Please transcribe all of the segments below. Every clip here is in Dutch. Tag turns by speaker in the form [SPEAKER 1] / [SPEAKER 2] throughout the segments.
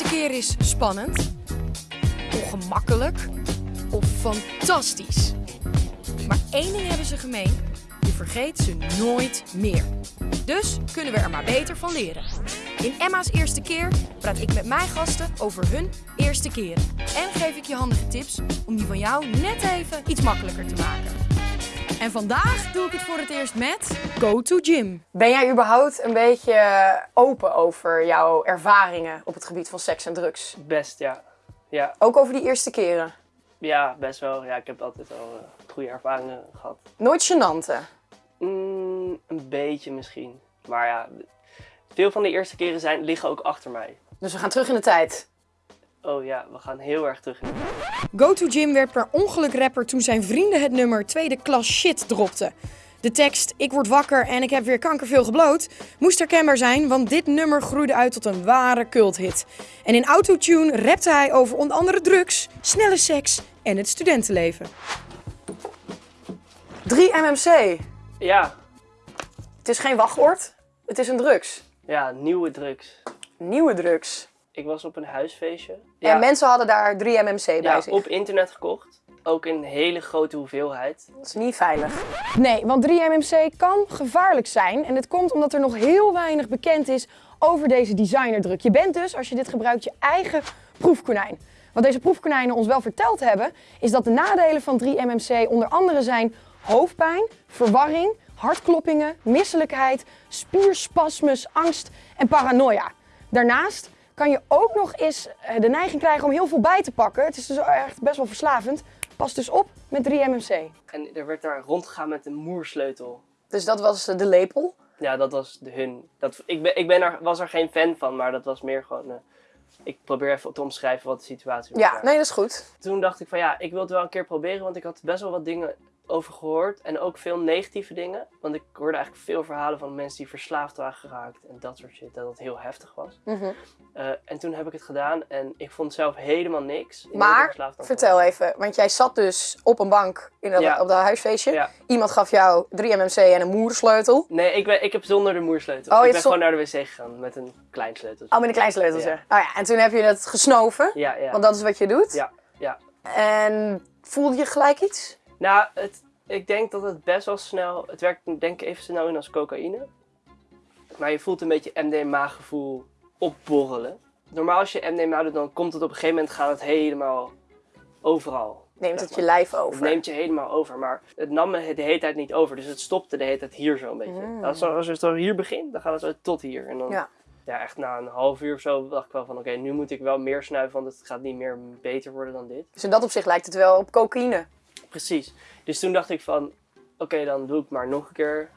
[SPEAKER 1] eerste keer is spannend, ongemakkelijk of fantastisch. Maar één ding hebben ze gemeen: je vergeet ze nooit meer. Dus kunnen we er maar beter van leren. In Emma's eerste keer praat ik met mijn gasten over hun eerste keren. En geef ik je handige tips om die van jou net even iets makkelijker te maken. En vandaag doe ik het voor het eerst met Go to Gym. Ben jij überhaupt een beetje open over jouw ervaringen op het gebied van seks en drugs?
[SPEAKER 2] Best, ja. Ja,
[SPEAKER 1] Ook over die eerste keren?
[SPEAKER 2] ja best wel. Ja, ik heb altijd wel eh, goede ervaringen gehad.
[SPEAKER 1] Nooit gênant, hè?
[SPEAKER 2] Mm, een beetje misschien. Maar ja, veel van de eerste keren zijn, liggen ook achter mij.
[SPEAKER 1] Dus we gaan terug in de tijd.
[SPEAKER 2] Oh ja, we gaan heel erg terug in de
[SPEAKER 1] Go to Gym werd per ongeluk rapper toen zijn vrienden het nummer tweede klas shit dropten. De tekst Ik word wakker en ik heb weer kankerveel gebloot moest herkenbaar zijn, want dit nummer groeide uit tot een ware culthit. En in autotune rapte hij over onder andere drugs, snelle seks en het studentenleven. 3 MMC.
[SPEAKER 2] Ja,
[SPEAKER 1] Het is geen wachtwoord, het is een drugs.
[SPEAKER 2] ja, nieuwe drugs.
[SPEAKER 1] Nieuwe drugs.
[SPEAKER 2] Ik was op een huisfeestje.
[SPEAKER 1] En mensen hadden daar 3 MMC bij
[SPEAKER 2] ja,
[SPEAKER 1] zich.
[SPEAKER 2] op internet gekocht. Ook in een hele grote hoeveelheid.
[SPEAKER 1] Dat is niet veilig. Nee, want 3-MMC kan gevaarlijk zijn. En dit komt omdat er nog heel weinig bekend is over deze designerdruk. Je bent dus, als je dit gebruikt, je eigen proefkonijn. Wat deze proefkonijnen ons wel verteld hebben, is dat de nadelen van 3-MMC onder andere zijn hoofdpijn, verwarring, hartkloppingen, misselijkheid, spierspasmus, angst en paranoia. Daarnaast kan je ook nog eens eh, de neiging krijgen om heel veel bij te pakken. Het is dus echt best wel verslavend. Pas dus op met 3-MMC.
[SPEAKER 2] En er werd daar rondgegaan met een moersleutel.
[SPEAKER 1] Dus dat was eh, de lepel.
[SPEAKER 2] Ja, dat was de hun. Dat, ik ben, ik ben er, was er geen fan van, maar dat was meer gewoon... eh, ik probeer even te omschrijven wat de situatie was.
[SPEAKER 1] Ja,
[SPEAKER 2] daar.
[SPEAKER 1] nee, dat is goed.
[SPEAKER 2] Toen dacht ik van ja, ik wil het wel een keer proberen, want ik had best wel wat dingen over gehoord. En ook veel negatieve dingen. Want ik hoorde eigenlijk veel verhalen van mensen die verslaafd waren geraakt en dat soort shit. Dat het heel heftig was.
[SPEAKER 1] Mhm.
[SPEAKER 2] Eh, en toen heb ik het gedaan en ik vond zelf helemaal niks.
[SPEAKER 1] Maar, vertel even, want jij zat dus op een bank in dat,
[SPEAKER 2] Ja.
[SPEAKER 1] op dat huisfeestje.
[SPEAKER 2] Ja.
[SPEAKER 1] Iemand gaf jou 3-MMC en een moersleutel.
[SPEAKER 2] Nee, ik, ben, ik heb zonder de moersleutel.
[SPEAKER 1] Oh,
[SPEAKER 2] ik ben gewoon naar de wc gegaan met een klein sleutel.
[SPEAKER 1] Oh, met een klein sleuteltje.
[SPEAKER 2] Ja.
[SPEAKER 1] Oh ja, en toen heb je het gesnoven,
[SPEAKER 2] Ja, ja.
[SPEAKER 1] want dat is wat je doet.
[SPEAKER 2] Ja, ja.
[SPEAKER 1] En voelde je gelijk iets?
[SPEAKER 2] Nou, het, ik denk dat het best wel snel... Het werkt denk ik even snel in als cocaïne. Maar je voelt een beetje MDMA-gevoel opborrelen. Normaal als je MDMA doet, dan komt het op een gegeven moment gaat het helemaal overal.
[SPEAKER 1] Neemt het je lijf
[SPEAKER 2] Het
[SPEAKER 1] over?
[SPEAKER 2] neemt je helemaal over. Maar het nam me de hele tijd niet over. Dus het stopte de hele tijd hier zo een beetje.
[SPEAKER 1] Mm.
[SPEAKER 2] Als, als je zo hier begint, dan gaat het zo tot hier. En dan,
[SPEAKER 1] Ja.
[SPEAKER 2] ja. echt na een half uur of zo dacht ik wel van... Oké, nu moet ik wel meer snuiven, want het gaat niet meer beter worden dan dit.
[SPEAKER 1] Dus in dat opzicht lijkt het wel op cocaïne.
[SPEAKER 2] Precies. Dus toen dacht ik van, oké, dan doe ik maar nog een keer.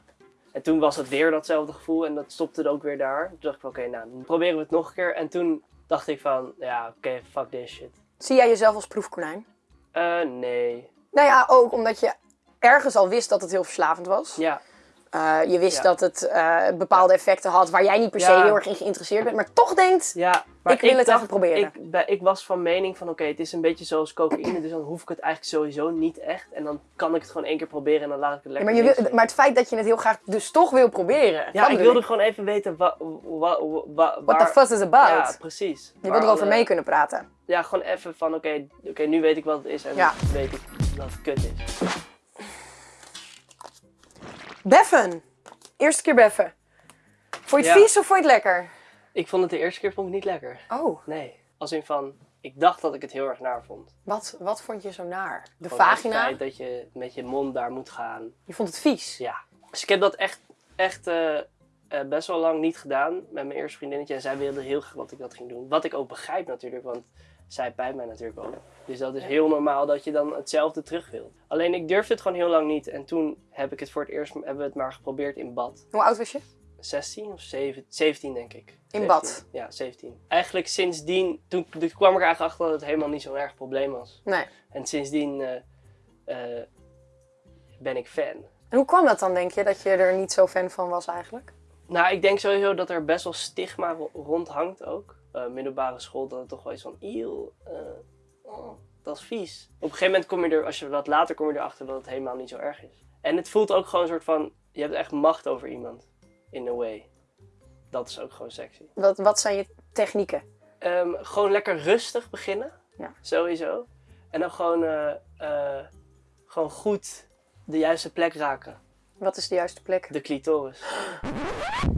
[SPEAKER 2] En toen was het weer datzelfde gevoel en dat stopte er ook weer daar. Toen dacht ik van, oké, nou, dan proberen we het nog een keer. En toen dacht ik van, ja, oké, fuck this shit.
[SPEAKER 1] Zie jij jezelf als proefkonijn?
[SPEAKER 2] Eh, nee.
[SPEAKER 1] Nou ja, ook omdat je ergens al wist dat het heel verslavend was.
[SPEAKER 2] Ja,
[SPEAKER 1] Eh, je wist
[SPEAKER 2] Ja.
[SPEAKER 1] dat het eh, bepaalde effecten had waar jij niet per se
[SPEAKER 2] Ja.
[SPEAKER 1] heel erg in geïnteresseerd bent, maar toch denkt,
[SPEAKER 2] ja. Maar
[SPEAKER 1] Ik wil het even proberen.
[SPEAKER 2] Ik, bij- ik was van mening van, oké, het is een beetje zoals cocaïne, dus dan hoef ik het eigenlijk sowieso niet echt. En dan kan ik het gewoon één keer proberen en dan laat ik het
[SPEAKER 1] Ja,
[SPEAKER 2] lekker
[SPEAKER 1] maar, je wil, maar het feit dat je het heel graag dus toch wil proberen.
[SPEAKER 2] Ja, ik wilde gewoon even weten wa, wa, wa, wa-
[SPEAKER 1] What the fuss is about?
[SPEAKER 2] Ja, precies.
[SPEAKER 1] je wil erover mee kunnen praten.
[SPEAKER 2] Ja, gewoon even van oké, oké, nu weet ik wat het is en weet ik dat het kut is.
[SPEAKER 1] Beffen. Eerste keer beffen. Vond je het
[SPEAKER 2] Ja.
[SPEAKER 1] vies of vond je het lekker?
[SPEAKER 2] Ik vond het de eerste keer vond ik niet lekker.
[SPEAKER 1] Oh,
[SPEAKER 2] Nee. Als in van, ik dacht dat ik het heel erg naar vond.
[SPEAKER 1] wat, wat vond je zo naar? De
[SPEAKER 2] Gewoon Het
[SPEAKER 1] vagina?
[SPEAKER 2] feit dat je met je mond daar moet gaan.
[SPEAKER 1] Je vond het vies?
[SPEAKER 2] Ja. Dus ik heb dat echt, echt eh, eh, best wel lang niet gedaan met mijn eerste vriendinnetje. En zij wilde heel graag dat ik dat ging doen. Wat ik ook begrijp natuurlijk, want zij pijpt mij natuurlijk ook. Dus dat is heel normaal dat je dan hetzelfde terug wil. Alleen ik durfde het gewoon heel lang niet. En toen heb ik het voor het eerst, hebben we het maar geprobeerd in bad.
[SPEAKER 1] Hoe oud was je?
[SPEAKER 2] 16 of 7, 17 denk ik.
[SPEAKER 1] In
[SPEAKER 2] 17.
[SPEAKER 1] bad?
[SPEAKER 2] Ja, 17. Eigenlijk sindsdien, toen, toen kwam ik eigenlijk achter dat het helemaal niet zo'n erg probleem was.
[SPEAKER 1] Nee.
[SPEAKER 2] En sindsdien eh, eh, ben ik fan.
[SPEAKER 1] En hoe kwam dat dan, denk je, dat je er niet zo fan van was eigenlijk?
[SPEAKER 2] Nou, ik denk sowieso dat er best wel stigma ro- rond hangt ook. Eh, middelbare school, dat het toch wel iets van, eeuw, eh, oh, dat is vies. Op een gegeven moment kom je er, als je wat later kom je erachter dat het helemaal niet zo erg is. En het voelt ook gewoon een soort van, je hebt echt macht over iemand. In a way. Dat is ook gewoon sexy.
[SPEAKER 1] Wat, wat zijn je technieken?
[SPEAKER 2] Ehm, gewoon lekker rustig beginnen.
[SPEAKER 1] Ja.
[SPEAKER 2] Sowieso. En dan gewoon, eh, gewoon goed de juiste plek raken.
[SPEAKER 1] Wat is de juiste plek?
[SPEAKER 2] De clitoris.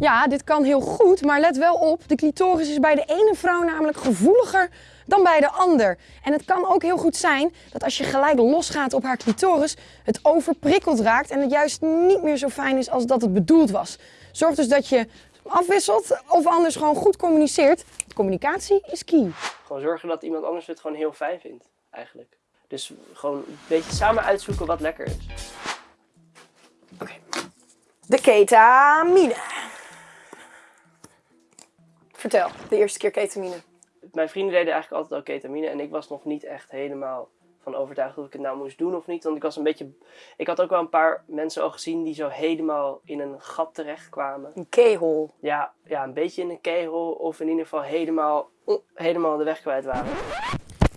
[SPEAKER 1] Ja, dit kan heel goed, maar let wel op. De clitoris is bij de ene vrouw namelijk gevoeliger dan bij de ander. En het kan ook heel goed zijn dat als je gelijk losgaat op haar clitoris, het overprikkeld raakt en het juist niet meer zo fijn is als dat het bedoeld was. Zorg dus dat je afwisselt of anders gewoon goed communiceert. Communicatie is key.
[SPEAKER 2] Gewoon zorgen dat iemand anders het gewoon heel fijn vindt, eigenlijk. Dus gewoon een beetje samen uitzoeken wat lekker is.
[SPEAKER 1] De ketamine. Vertel, de eerste keer ketamine.
[SPEAKER 2] Mijn vrienden deden eigenlijk altijd al ketamine en ik was nog niet echt helemaal van overtuigd of ik het nou moest doen of niet. Want ik was een beetje. Ik had ook wel een paar mensen al gezien die zo helemaal in een gat terecht kwamen.
[SPEAKER 1] Een keyhole.
[SPEAKER 2] Ja, ja een beetje in een kegel of in ieder geval helemaal, helemaal de weg kwijt waren.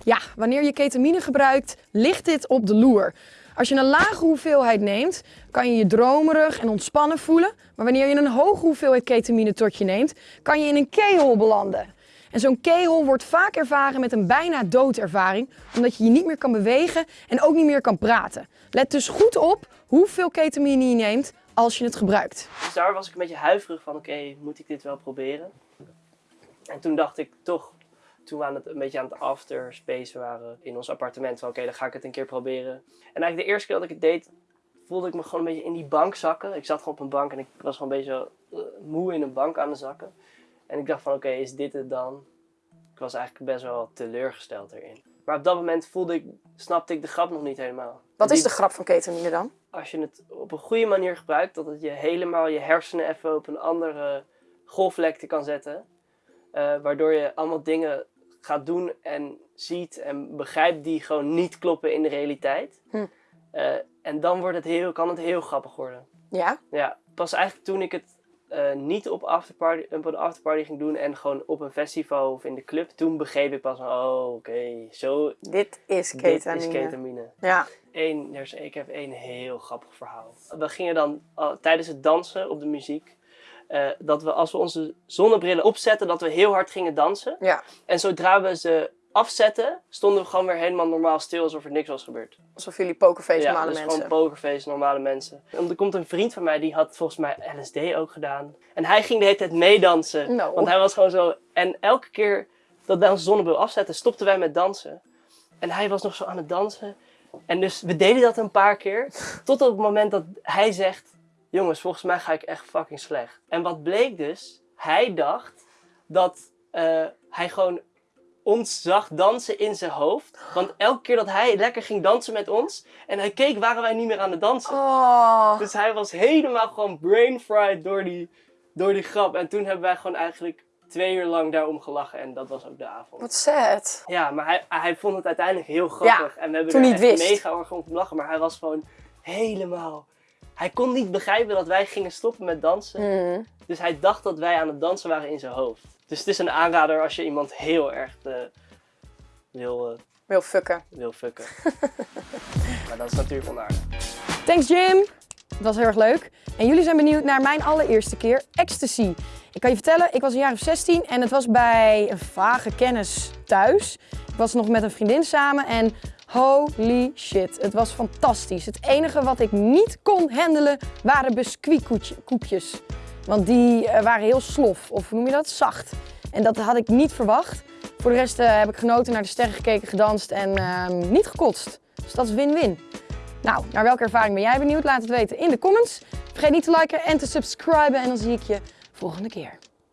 [SPEAKER 1] Ja, wanneer je ketamine gebruikt, ligt dit op de loer. Als je een lage hoeveelheid neemt, kan je je dromerig en ontspannen voelen. Maar wanneer je een hoge hoeveelheid ketamine tot je neemt, kan je in een keyhole belanden. En zo'n keyhole wordt vaak ervaren met een bijna doodervaring, omdat je je niet meer kan bewegen en ook niet meer kan praten. Let dus goed op hoeveel ketamine je neemt als je het gebruikt.
[SPEAKER 2] Dus daar was ik een beetje huiverig van, oké, moet ik dit wel proberen? En toen dacht ik toch, toen we aan het, een beetje aan het afterspace waren in ons appartement, van oké, dan ga ik het een keer proberen. En eigenlijk de eerste keer dat ik het deed, voelde ik me gewoon een beetje in die bank zakken. Ik zat gewoon op een bank en ik was gewoon een beetje uh, moe in een bank aan het zakken. En ik dacht van oké, is dit het dan? Ik was eigenlijk best wel teleurgesteld erin. Maar op dat moment voelde ik, snapte ik de grap nog niet helemaal.
[SPEAKER 1] Wat is de grap van ketamine dan?
[SPEAKER 2] Als je het op een goede manier gebruikt, dat het je helemaal je hersenen even op een andere golflengte kan zetten. eh, waardoor je allemaal dingen gaat doen en ziet en begrijpt die gewoon niet kloppen in de realiteit.
[SPEAKER 1] Hm.
[SPEAKER 2] Eh, en dan wordt het heel, kan het heel grappig worden.
[SPEAKER 1] Ja?
[SPEAKER 2] Ja, pas eigenlijk toen ik het eh, niet op, afterparty, op een afterparty ging doen en gewoon op een festival of in de club, toen begreep ik pas van, oh oké, zo,
[SPEAKER 1] Dit is
[SPEAKER 2] dit
[SPEAKER 1] ketamine.
[SPEAKER 2] is ketamine.
[SPEAKER 1] Ja.
[SPEAKER 2] Eén, er is, ik heb één heel grappig verhaal. We gingen dan tijdens het dansen op de muziek, eh, dat we als we onze zonnebrillen opzetten, dat we heel hard gingen dansen.
[SPEAKER 1] Ja.
[SPEAKER 2] En zodra we ze afzetten, stonden we gewoon weer helemaal normaal stil, alsof er niks was gebeurd.
[SPEAKER 1] Alsof jullie pokerface
[SPEAKER 2] Ja,
[SPEAKER 1] normale
[SPEAKER 2] dus
[SPEAKER 1] mensen.
[SPEAKER 2] gewoon pokerface, normale mensen. En er komt een vriend van mij, die had volgens mij LSD ook gedaan. En hij ging de hele tijd meedansen. Want hij was gewoon zo... En elke keer dat wij onze zonnebril afzetten, stopten wij met dansen. En hij was nog zo aan het dansen. En dus we deden dat een paar keer. Tot op het moment dat hij zegt... Jongens, volgens mij ga ik echt fucking slecht. En wat bleek dus? Hij dacht dat eh, hij gewoon ons zag dansen in zijn hoofd. Want elke keer dat hij lekker ging dansen met ons en hij keek, waren wij niet meer aan het dansen.
[SPEAKER 1] Oh.
[SPEAKER 2] Dus hij was helemaal gewoon brain fried door die, door die grap. En toen hebben wij gewoon eigenlijk twee uur lang daarom gelachen en dat was ook de avond.
[SPEAKER 1] Wat sad.
[SPEAKER 2] Ja, maar hij, hij vond het uiteindelijk heel grappig. en we hebben
[SPEAKER 1] toen
[SPEAKER 2] er echt
[SPEAKER 1] wist.
[SPEAKER 2] mega erg om lachen, maar hij was gewoon helemaal... Hij kon niet begrijpen dat wij gingen stoppen met dansen.
[SPEAKER 1] Mm.
[SPEAKER 2] Dus hij dacht dat wij aan het dansen waren in zijn hoofd. Dus het is een aanrader als je iemand heel erg eh, wil, eh,
[SPEAKER 1] Wil fucken.
[SPEAKER 2] wil fucken. maar dat is natuurlijk onaardig.
[SPEAKER 1] Thanks Jim. Het was heel erg leuk. En jullie zijn benieuwd naar mijn allereerste keer ecstasy. Ik kan je vertellen, ik was een jaar of 16 en het was bij een vage kennis thuis. Ik was nog met een vriendin samen en holy shit, het was fantastisch. Het enige wat ik niet kon handelen waren biscuitkoekjes. Want die eh, waren heel slof, of noem je dat? Zacht. En dat had ik niet verwacht. Voor de rest eh, heb ik genoten, naar de sterren gekeken, gedanst en ehm, niet gekotst. Dus dat is win-win. Nou, naar welke ervaring ben jij benieuwd? Laat het weten in de comments. Vergeet niet te liken en te subscriben en dan zie ik je volgende keer.